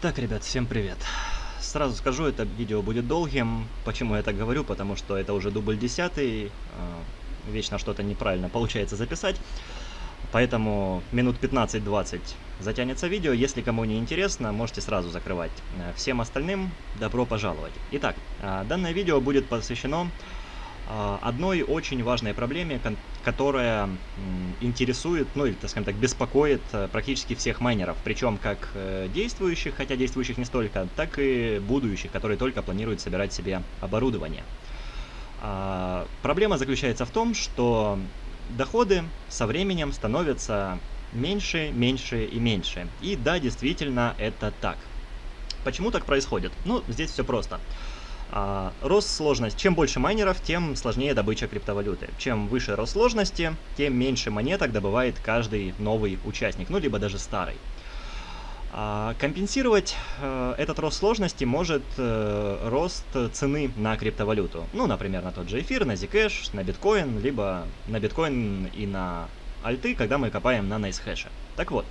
Так, ребят, всем привет. Сразу скажу, это видео будет долгим. Почему я так говорю? Потому что это уже дубль десятый. э, Вечно что-то неправильно получается записать. Поэтому минут 15-20 затянется видео. Если кому не интересно, можете сразу закрывать. Э, Всем остальным добро пожаловать. Итак, э, данное видео будет посвящено одной очень важной проблеме, которая интересует, ну или, так скажем так, беспокоит э, практически всех майнеров, причем как э, действующих, хотя действующих не столько, так и будущих, которые только планируют собирать себе оборудование. А, Проблема заключается в том, что доходы со временем становятся меньше, меньше и меньше. И да, действительно, это так. Почему так происходит? Ну, здесь все просто. А, рост сложности. Чем больше майнеров, тем сложнее добыча криптовалюты. Чем выше рост сложности, тем меньше монеток добывает каждый новый участник, ну либо даже старый. А, компенсировать э, этот рост сложности может э, рост цены на криптовалюту. Ну, например, на тот же эфир, на Zcash, на биткоин, либо на биткоин и на альты, когда мы копаем на NiceHash. Так вот,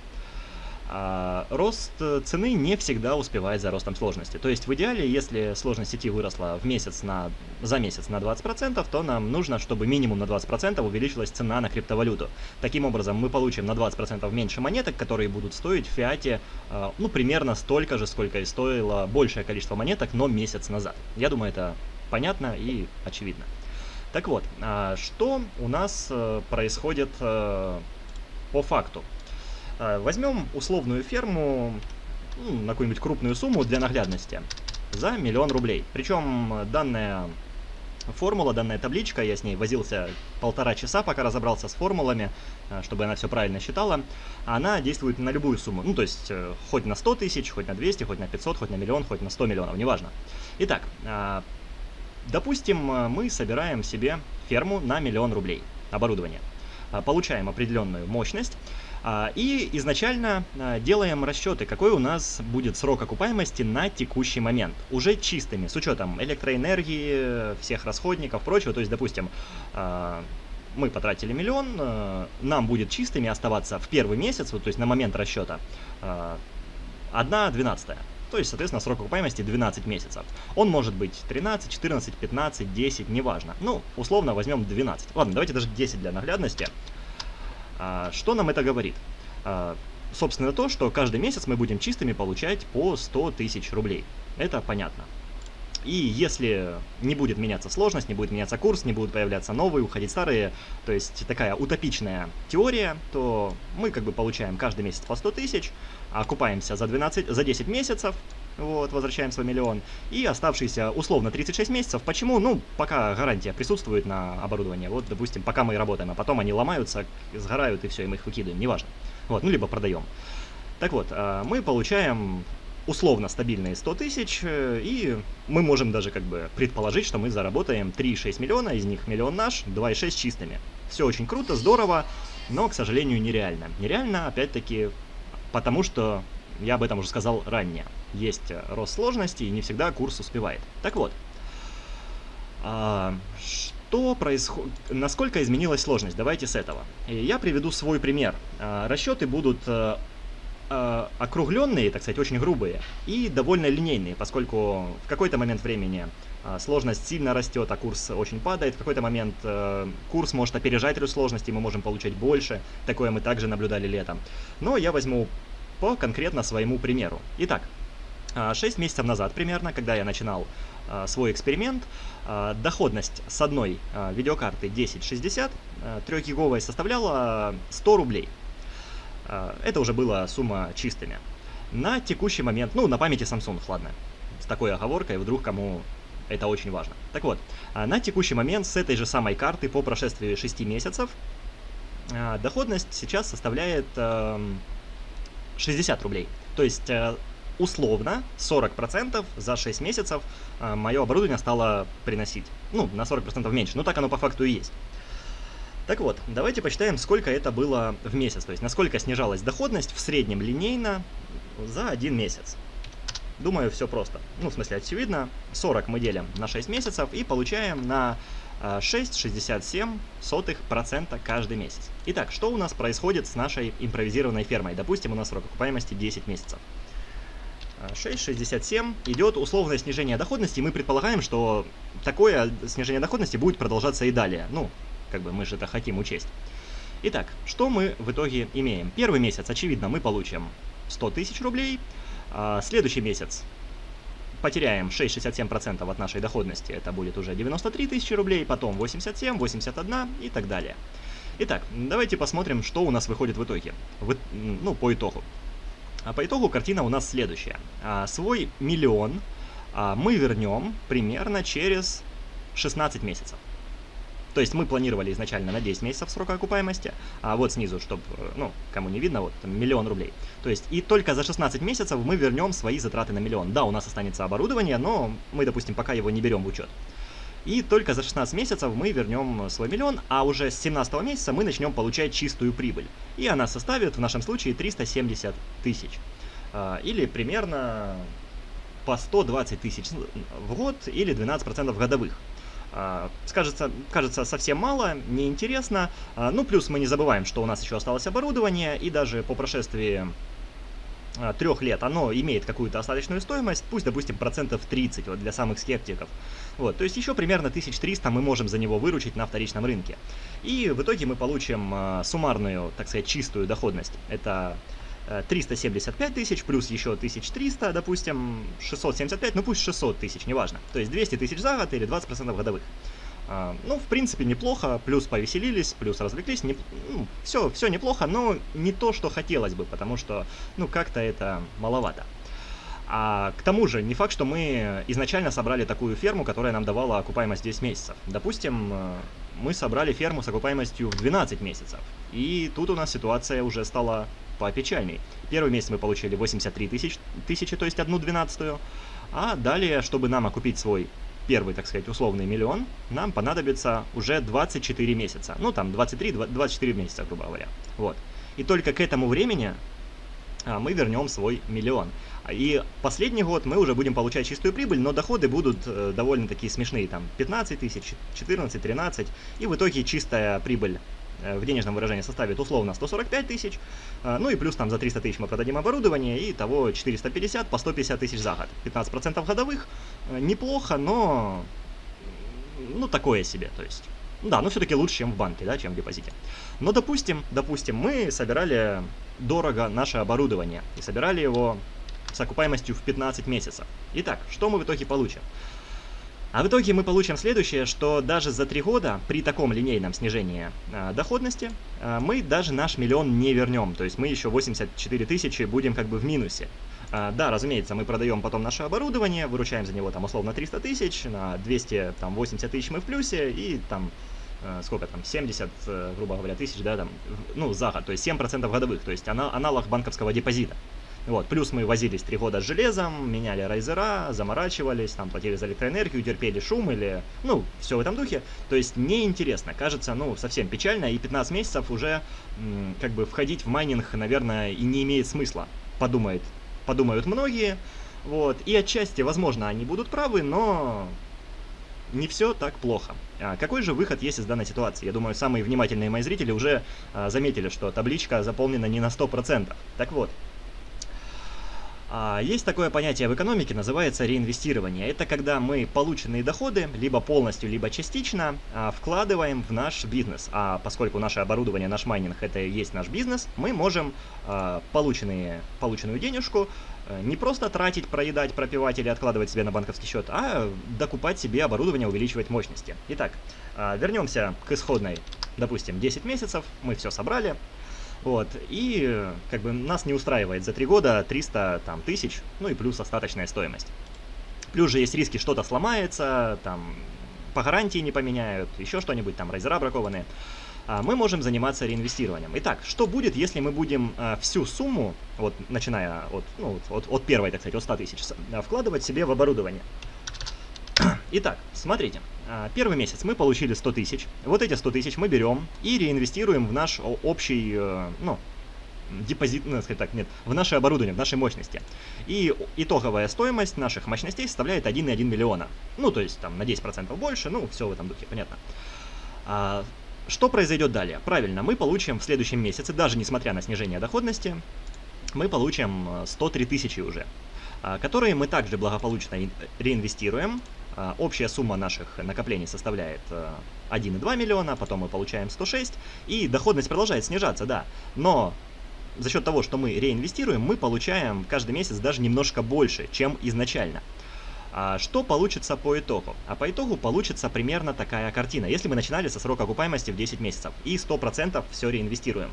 а, рост э, цены не всегда успевает за ростом сложности. То есть в идеале, если сложность сети выросла в месяц на, за месяц на 20%, то нам нужно, чтобы минимум на 20% увеличилась цена на криптовалюту. Таким образом, мы получим на 20% меньше монеток, которые будут стоить в фиате, э, ну, примерно столько же, сколько и стоило большее количество монеток, но месяц назад. Я думаю, это понятно и очевидно. Так вот, а, что у нас э, происходит э, по факту? А, Возьмем условную ферму ну, на какую-нибудь крупную сумму для наглядности за миллион рублей. Причем э, данная формула, данная табличка, я с ней возился полтора часа, пока разобрался с формулами, э, чтобы она все правильно считала. Она действует на любую сумму, ну то есть э, хоть на 100 тысяч, хоть на 200, хоть на 500, хоть на миллион, хоть на 100 миллионов, неважно. Итак, а, допустим, мы собираем себе ферму на миллион рублей оборудование. А, Получаем определенную мощность, а, И изначально а, делаем расчеты, какой у нас будет срок окупаемости на текущий момент. Уже чистыми, с учетом электроэнергии, всех расходников, прочего. То есть, допустим, а, мы потратили миллион, а, нам будет чистыми оставаться в первый месяц, вот, то есть на момент расчета, а, 1 двенадцатая. То есть, соответственно, срок окупаемости 12 месяцев. Он может быть 13, 14, 15, 10, неважно. Ну, условно возьмем 12. Ладно, давайте даже 10 для наглядности. А, Что нам это говорит? А, Собственно, то, что каждый месяц мы будем чистыми получать по 100 тысяч рублей. Это понятно. И если не будет меняться сложность, не будет меняться курс, не будут появляться новые, уходить старые, то есть такая утопичная теория, то мы как бы получаем каждый месяц по 100 тысяч, окупаемся за, 12, за 10 месяцев, вот, возвращаем свой миллион, и оставшиеся условно 36 месяцев. Почему? Ну, пока гарантия присутствует на оборудование, вот, допустим, пока мы работаем, а потом они ломаются, сгорают, и все, и мы их выкидываем, неважно. Вот, ну, либо продаем. Так вот, а, мы получаем условно стабильные 100 тысяч, э, и мы можем даже как бы предположить, что мы заработаем 3,6 миллиона, из них миллион наш, 2,6 чистыми. Все очень круто, здорово, но, к сожалению, нереально. Нереально, опять-таки, потому что, я об этом уже сказал ранее, есть э, рост сложности, и не всегда курс успевает. Так вот, а, что происходит, насколько изменилась сложность? Давайте с этого. Я приведу свой пример. А, Расчеты будут э, э, округленные, так сказать, очень грубые и довольно линейные, поскольку в какой-то момент времени а, сложность сильно растет, а курс очень падает. В какой-то момент э, курс может опережать сложности, мы можем получать больше. Такое мы также наблюдали летом. Но я возьму по конкретно своему примеру. Итак, 6 месяцев назад примерно, когда я начинал а, свой эксперимент, а, доходность с одной а, видеокарты 1060 3-гиговой составляла 100 рублей. А, Это уже была сумма чистыми. На текущий момент, ну, на памяти Samsung, ладно, с такой оговоркой, вдруг кому это очень важно. Так вот, а, на текущий момент с этой же самой карты по прошествии 6 месяцев а, доходность сейчас составляет эм, 60 рублей. То есть, э, условно, 40% за 6 месяцев мое оборудование стало приносить. Ну, на 40% меньше, но так оно по факту и есть. Так вот, давайте посчитаем, сколько это было в месяц, то есть насколько снижалась доходность в среднем линейно за один месяц. Думаю, все просто. Ну, в смысле, очевидно. 40 мы делим на 6 месяцев и получаем на э, 6,67% каждый месяц. Итак, что у нас происходит с нашей импровизированной фермой? Допустим, у нас срок окупаемости 10 месяцев. 6,67 идет условное снижение доходности, и мы предполагаем, что такое снижение доходности будет продолжаться и далее. Ну, как бы мы же это хотим учесть. Итак, что мы в итоге имеем? Первый месяц, очевидно, мы получим 100 тысяч рублей. А следующий месяц потеряем 6,67% от нашей доходности, это будет уже 93 тысячи рублей, потом 87, 81 и так далее. Итак, давайте посмотрим, что у нас выходит в итоге, в, ну, по итогу. А по итогу картина у нас следующая. А, свой миллион а, мы вернем примерно через 16 месяцев. То есть мы планировали изначально на 10 месяцев срока окупаемости, а вот снизу, чтобы, ну, кому не видно, вот там, миллион рублей. То есть и только за 16 месяцев мы вернем свои затраты на миллион. Да, у нас останется оборудование, но мы, допустим, пока его не берем в учет. И только за 16 месяцев мы вернем свой миллион, а уже с 17 месяца мы начнем получать чистую прибыль. И она составит в нашем случае 370 тысяч. А, или примерно по 120 тысяч в год или 12% годовых. А, скажется, кажется совсем мало, неинтересно. А, ну, плюс мы не забываем, что у нас еще осталось оборудование, и даже по прошествии а, трех лет оно имеет какую-то остаточную стоимость, пусть, допустим, процентов 30 вот, для самых скептиков. Вот, то есть еще примерно 1300 мы можем за него выручить на вторичном рынке. И в итоге мы получим суммарную, так сказать, чистую доходность. Это 375 тысяч, плюс еще 1300, допустим, 675, ну пусть 600 тысяч, неважно. То есть 200 тысяч за год или 20% годовых. А, ну, в принципе, неплохо, плюс повеселились, плюс развлеклись, не, ну, все, все неплохо, но не то, что хотелось бы, потому что, ну, как-то это маловато. А к тому же, не факт, что мы изначально собрали такую ферму, которая нам давала окупаемость 10 месяцев. Допустим, э, мы собрали ферму с окупаемостью в 12 месяцев. И тут у нас ситуация уже стала попечальней. Первый месяц мы получили 83 тысяч, тысячи, то есть одну двенадцатую. А далее, чтобы нам окупить свой первый, так сказать, условный миллион, нам понадобится уже 24 месяца. Ну, там 23-24 месяца, грубо говоря. Вот. И только к этому времени а, мы вернем свой миллион. И последний год мы уже будем получать чистую прибыль, но доходы будут э, довольно такие смешные, там 15 тысяч, 14, 13, и в итоге чистая прибыль в денежном выражении составит условно 145 тысяч, э, ну и плюс там за 300 тысяч мы продадим оборудование, и того 450 по 150 тысяч за год. 15% годовых, э, неплохо, но ну такое себе, то есть. Да, но все-таки лучше, чем в банке, да, чем в депозите. Но допустим, допустим, мы собирали дорого наше оборудование и собирали его с окупаемостью в 15 месяцев. Итак, что мы в итоге получим? А в итоге мы получим следующее, что даже за три года при таком линейном снижении э, доходности э, мы даже наш миллион не вернем. То есть мы еще 84 тысячи будем как бы в минусе. Э, да, разумеется, мы продаем потом наше оборудование, выручаем за него там условно 300 тысяч, на 280 тысяч мы в плюсе и там сколько там, 70, грубо говоря, тысяч, да, там, ну, за год, то есть 7% годовых, то есть аналог банковского депозита. Вот, плюс мы возились три года с железом, меняли райзера, заморачивались, там платили за электроэнергию, терпели шум или, ну, все в этом духе. То есть неинтересно, кажется, ну, совсем печально, и 15 месяцев уже, как бы, входить в майнинг, наверное, и не имеет смысла, подумает, подумают многие. Вот, и отчасти, возможно, они будут правы, но не все так плохо. А какой же выход есть из данной ситуации? Я думаю, самые внимательные мои зрители уже а, заметили, что табличка заполнена не на 100%. Так вот, есть такое понятие в экономике, называется реинвестирование. Это когда мы полученные доходы, либо полностью, либо частично, а, вкладываем в наш бизнес. А поскольку наше оборудование, наш майнинг это и есть наш бизнес, мы можем а, полученные, полученную денежку э, не просто тратить, проедать, пропивать или откладывать себе на банковский счет, а докупать себе оборудование, увеличивать мощности. Итак, вернемся к исходной, допустим, 10 месяцев, мы все собрали, вот, и как бы нас не устраивает за 3 года 300 там, тысяч, ну и плюс остаточная стоимость. Плюс же есть риски, что-то сломается, там, по гарантии не поменяют, еще что-нибудь, там, райзера бракованные. А мы можем заниматься реинвестированием. Итак, что будет, если мы будем а, всю сумму, вот начиная от, ну, от, от первой, так сказать, от 100 тысяч, вкладывать себе в оборудование? Итак, смотрите. А, первый месяц мы получили 100 тысяч. Вот эти 100 тысяч мы берем и реинвестируем в наш общий, э, ну, депозит, ну, сказать так, нет, в наше оборудование, в нашей мощности. И итоговая стоимость наших мощностей составляет 1,1 миллиона. Ну, то есть там на 10% больше, ну, все в этом духе, понятно. А, что произойдет далее? Правильно, мы получим в следующем месяце, даже несмотря на снижение доходности, мы получим 103 э, тысячи уже. которые мы также благополучно реинвестируем. Общая сумма наших накоплений составляет 1,2 миллиона, потом мы получаем 106, и доходность продолжает снижаться, да. Но за счет того, что мы реинвестируем, мы получаем каждый месяц даже немножко больше, чем изначально. А что получится по итогу? А по итогу получится примерно такая картина. Если мы начинали со срока окупаемости в 10 месяцев и 100% все реинвестируем.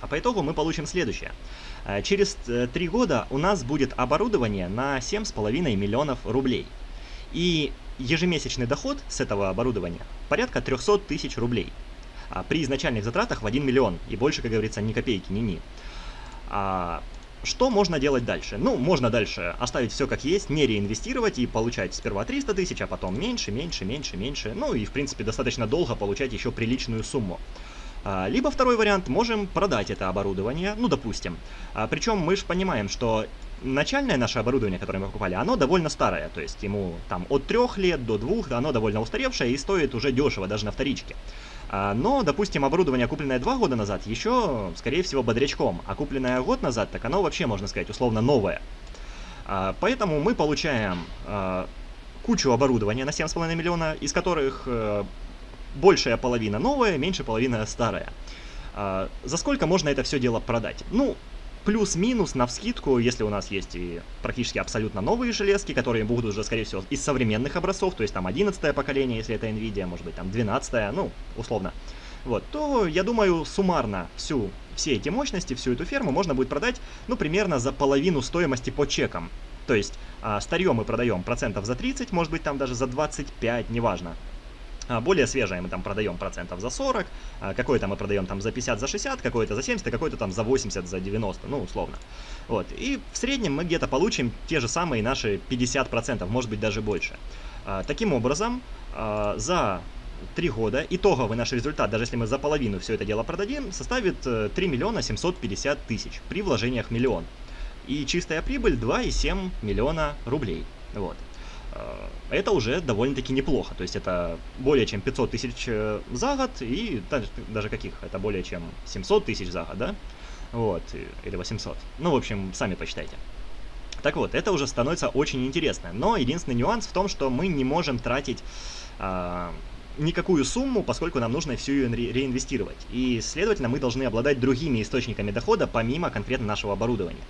А по итогу мы получим следующее. А, через 3 э, года у нас будет оборудование на 7,5 миллионов рублей. И ежемесячный доход с этого оборудования порядка 300 тысяч рублей. А при изначальных затратах в 1 миллион. И больше, как говорится, ни копейки, ни-ни. А что можно делать дальше? Ну, можно дальше оставить все как есть, не реинвестировать и получать сперва 300 тысяч, а потом меньше, меньше, меньше, меньше. Ну и, в принципе, достаточно долго получать еще приличную сумму. А, либо второй вариант, можем продать это оборудование, ну, допустим. А, причем мы же понимаем, что начальное наше оборудование, которое мы покупали, оно довольно старое. То есть ему там от трех лет до двух, оно довольно устаревшее и стоит уже дешево, даже на вторичке. А, но, допустим, оборудование, купленное два года назад, еще, скорее всего, бодрячком, а купленное год назад, так оно вообще, можно сказать, условно новое. А, поэтому мы получаем а, кучу оборудования на 7,5 миллиона, из которых э, большая половина новая, меньшая половина старая. За сколько можно это все дело продать? Ну, плюс-минус на вскидку, если у нас есть и практически абсолютно новые железки, которые будут уже, скорее всего, из современных образцов, то есть там 11 поколение, если это NVIDIA, может быть там 12 ну, условно, вот, то, я думаю, суммарно всю, все эти мощности, всю эту ферму можно будет продать, ну, примерно за половину стоимости по чекам. То есть, а, старье мы продаем процентов за 30, может быть там даже за 25, неважно. А, более свежее мы там продаем процентов за 40, а, какое-то мы продаем там за 50, за 60, какое-то за 70, а какое-то там за 80, за 90, ну, условно. Вот, и в среднем мы где-то получим те же самые наши 50%, может быть даже больше. Таким образом, за 3 года итоговый наш результат, даже если мы за половину все это дело продадим, составит 3 э, миллиона 750 тысяч при вложениях миллион. И чистая прибыль 2,7 миллиона рублей. Вот. Э, это уже довольно-таки неплохо. То есть это более чем 500 тысяч э, за год и даже, каких? Это более чем 700 тысяч за год, да? Вот, или 800. Ну, в общем, сами посчитайте. Так вот, это уже становится очень интересно. Но единственный нюанс в том, что мы не можем тратить э, никакую сумму, поскольку нам нужно всю ее ре реинвестировать. И, следовательно, мы должны обладать другими источниками дохода, помимо конкретно нашего оборудования.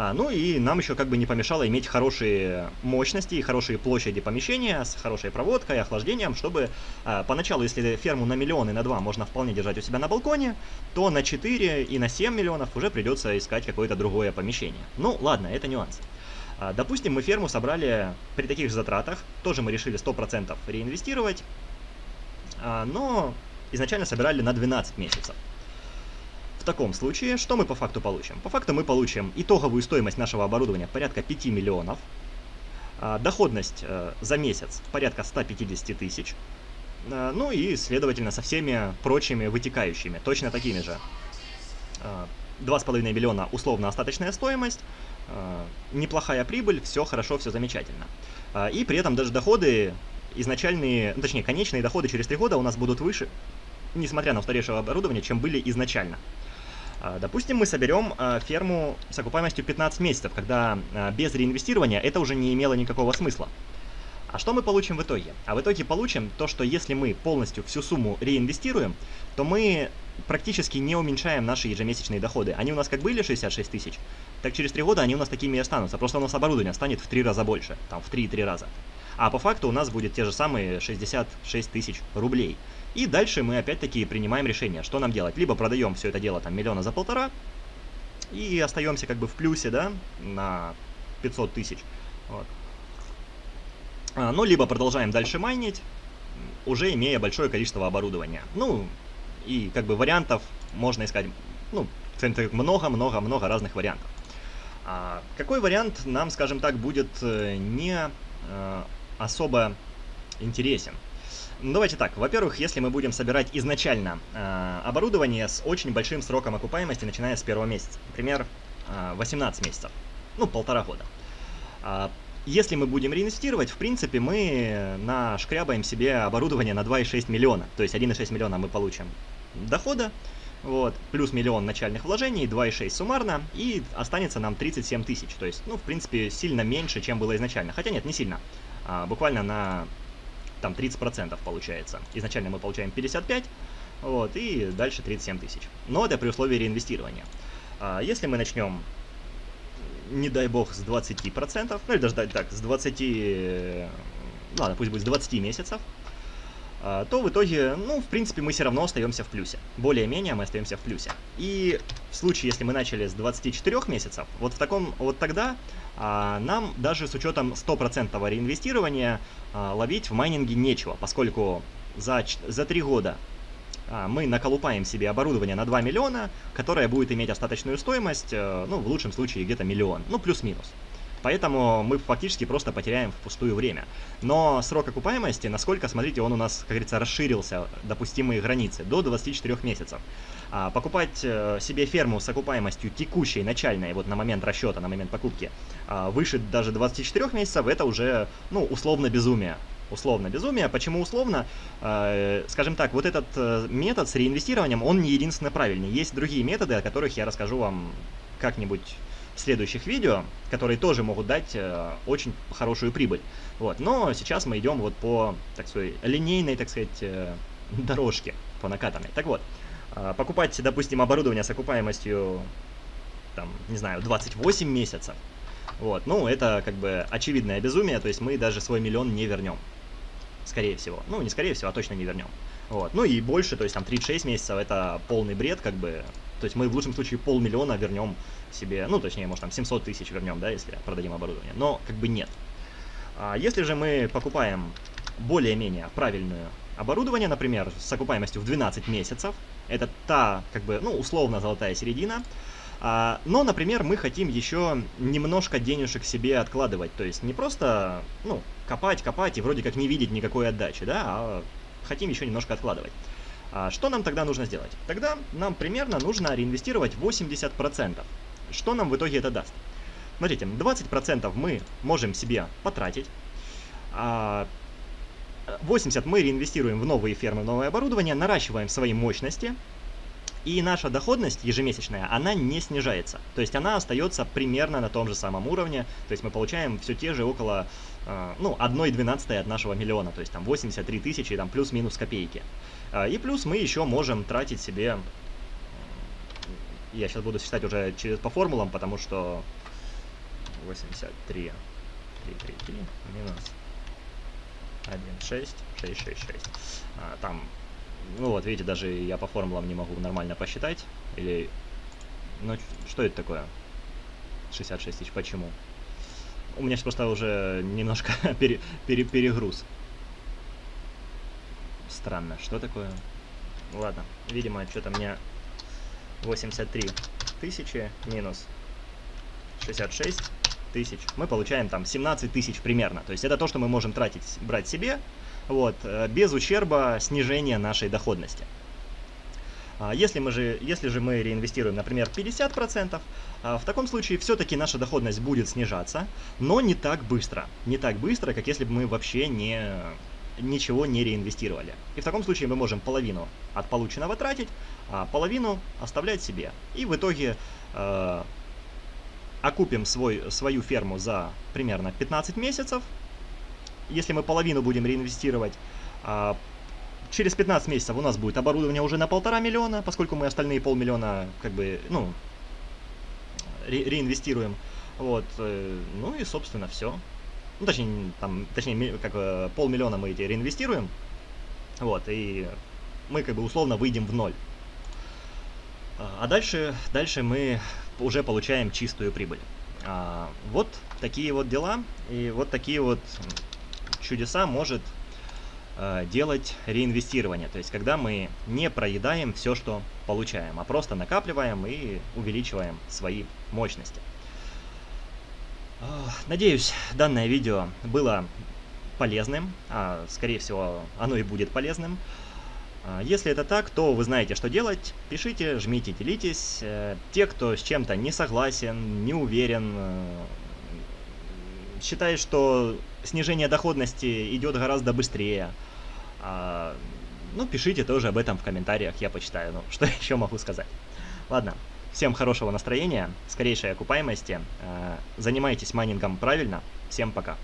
А, ну и нам еще как бы не помешало иметь хорошие мощности и хорошие площади помещения с хорошей проводкой, охлаждением, чтобы а, поначалу, если ферму на миллион и на два можно вполне держать у себя на балконе, то на 4 и на 7 миллионов уже придется искать какое-то другое помещение. Ну ладно, это нюанс. А, допустим, мы ферму собрали при таких же затратах, тоже мы решили 100% реинвестировать, а, но изначально собирали на 12 месяцев. В таком случае, что мы по факту получим? По факту мы получим итоговую стоимость нашего оборудования порядка 5 миллионов, а, доходность э, за месяц порядка 150 тысяч, а, ну и, следовательно, со всеми прочими вытекающими, точно такими же. 2,5 миллиона условно остаточная стоимость, неплохая прибыль, все хорошо, все замечательно. И при этом даже доходы изначальные, ну, точнее, конечные доходы через 3 года у нас будут выше, несмотря на устаревшее оборудование, чем были изначально. А, допустим, мы соберем а, ферму с окупаемостью 15 месяцев, когда а, без реинвестирования это уже не имело никакого смысла. А что мы получим в итоге? А в итоге получим то, что если мы полностью всю сумму реинвестируем, то мы практически не уменьшаем наши ежемесячные доходы. Они у нас как были 66 тысяч, так через 3 года они у нас такими и останутся. Просто у нас оборудование станет в 3 раза больше, там в 3,3 раза. А по факту у нас будет те же самые 66 тысяч рублей. И дальше мы опять-таки принимаем решение, что нам делать. Либо продаем все это дело там миллиона за полтора, и остаемся как бы в плюсе, да, на 500 тысяч. Вот. А, ну, либо продолжаем дальше майнить, уже имея большое количество оборудования. Ну, и как бы вариантов можно искать, ну, много-много-много разных вариантов. А какой вариант нам, скажем так, будет э, не э, особо интересен. Ну, давайте так, во-первых, если мы будем собирать изначально э, оборудование с очень большим сроком окупаемости, начиная с первого месяца, например, э, 18 месяцев, ну, полтора года. Э, если мы будем реинвестировать, в принципе, мы нашкрябаем себе оборудование на 2,6 миллиона, то есть 1,6 миллиона мы получим дохода, вот, плюс миллион начальных вложений, 2,6 суммарно, и останется нам 37 тысяч, то есть, ну, в принципе, сильно меньше, чем было изначально, хотя нет, не сильно, а, буквально на, там, 30% получается, изначально мы получаем 55, вот, и дальше 37 тысяч, но это при условии реинвестирования. А, если мы начнем не дай бог, с 20%, ну или даже так, с 20, ладно, пусть будет с 20 месяцев, а, то в итоге, ну, в принципе, мы все равно остаемся в плюсе. Более-менее мы остаемся в плюсе. И в случае, если мы начали с 24 месяцев, вот в таком, вот тогда нам даже с учетом 100% реинвестирования а, ловить в майнинге нечего, поскольку за, за 3 года а, мы наколупаем себе оборудование на 2 миллиона, которое будет иметь остаточную стоимость, э, ну, в лучшем случае где-то миллион, ну, плюс-минус. Поэтому мы фактически просто потеряем впустую время. Но срок окупаемости, насколько, смотрите, он у нас, как говорится, расширился, допустимые границы, до 24 месяцев. А покупать э, себе ферму с окупаемостью текущей, начальной, вот на момент расчета, на момент покупки, а, выше даже 24 месяцев, это уже, ну, условно безумие условно безумие. Почему условно? Э, скажем так, вот этот э, метод с реинвестированием, он не единственно правильный. Есть другие методы, о которых я расскажу вам как-нибудь следующих видео, которые тоже могут дать э, очень хорошую прибыль. Вот. Но сейчас мы идем вот по, так сказать, линейной, так сказать, дорожке, по накатанной. Так вот, покупать, допустим, оборудование с окупаемостью, там, не знаю, 28 месяцев, вот, ну, это как бы очевидное безумие, то есть мы даже свой миллион не вернем скорее всего. Ну, не скорее всего, а точно не вернем. Вот. Ну и больше, то есть там 36 месяцев это полный бред, как бы. То есть мы в лучшем случае полмиллиона вернем себе, ну точнее, может там 700 тысяч вернем, да, если продадим оборудование. Но как бы нет. А если же мы покупаем более-менее правильное оборудование, например, с окупаемостью в 12 месяцев, это та, как бы, ну, условно золотая середина, а, но, например, мы хотим еще немножко денежек себе откладывать, то есть не просто, ну, копать, копать и вроде как не видеть никакой отдачи, да, а хотим еще немножко откладывать. А что нам тогда нужно сделать? Тогда нам примерно нужно реинвестировать 80%. Что нам в итоге это даст? Смотрите, 20% мы можем себе потратить, а 80 мы реинвестируем в новые фермы, новое оборудование, наращиваем свои мощности, и наша доходность ежемесячная, она не снижается. То есть она остается примерно на том же самом уровне. То есть мы получаем все те же около, э, ну, 1,12 от нашего миллиона. То есть там 83 тысячи, там плюс-минус копейки. Э, и плюс мы еще можем тратить себе... Я сейчас буду считать уже через, по формулам, потому что 83, 3, 3, 3 минус 1, 6, 6, 6, 6. А, там ну вот, видите, даже я по формулам не могу нормально посчитать. Или... Ну, что это такое? 66 тысяч, почему? У меня сейчас просто уже немножко пере, пере, перегруз. Странно, что такое? Ладно, видимо, что-то мне 83 тысячи минус 66 тысяч. Мы получаем там 17 тысяч примерно. То есть это то, что мы можем тратить, брать себе вот, э, без ущерба снижения нашей доходности. А если, мы же, если же мы реинвестируем, например, 50%, а, в таком случае все-таки наша доходность будет снижаться, но не так быстро. Не так быстро, как если бы мы вообще не, ничего не реинвестировали. И в таком случае мы можем половину от полученного тратить, а половину оставлять себе. И в итоге э, окупим свой, свою ферму за примерно 15 месяцев, если мы половину будем реинвестировать, а, через 15 месяцев у нас будет оборудование уже на полтора миллиона, поскольку мы остальные полмиллиона как бы, ну, ре реинвестируем. Вот, э, ну и, собственно, все. Ну, точнее, там, точнее, как э, полмиллиона мы эти реинвестируем. Вот, и мы как бы условно выйдем в ноль. А дальше, дальше мы уже получаем чистую прибыль. А, вот такие вот дела и вот такие вот чудеса может э, делать реинвестирование. То есть, когда мы не проедаем все, что получаем, а просто накапливаем и увеличиваем свои мощности. Надеюсь, данное видео было полезным, а скорее всего оно и будет полезным. А, если это так, то вы знаете, что делать. Пишите, жмите, делитесь. Э, те, кто с чем-то не согласен, не уверен, э, считает, что снижение доходности идет гораздо быстрее, а, ну, пишите тоже об этом в комментариях, я почитаю. Ну, что еще могу сказать? Ладно, всем хорошего настроения, скорейшей окупаемости. Занимайтесь майнингом правильно. Всем пока.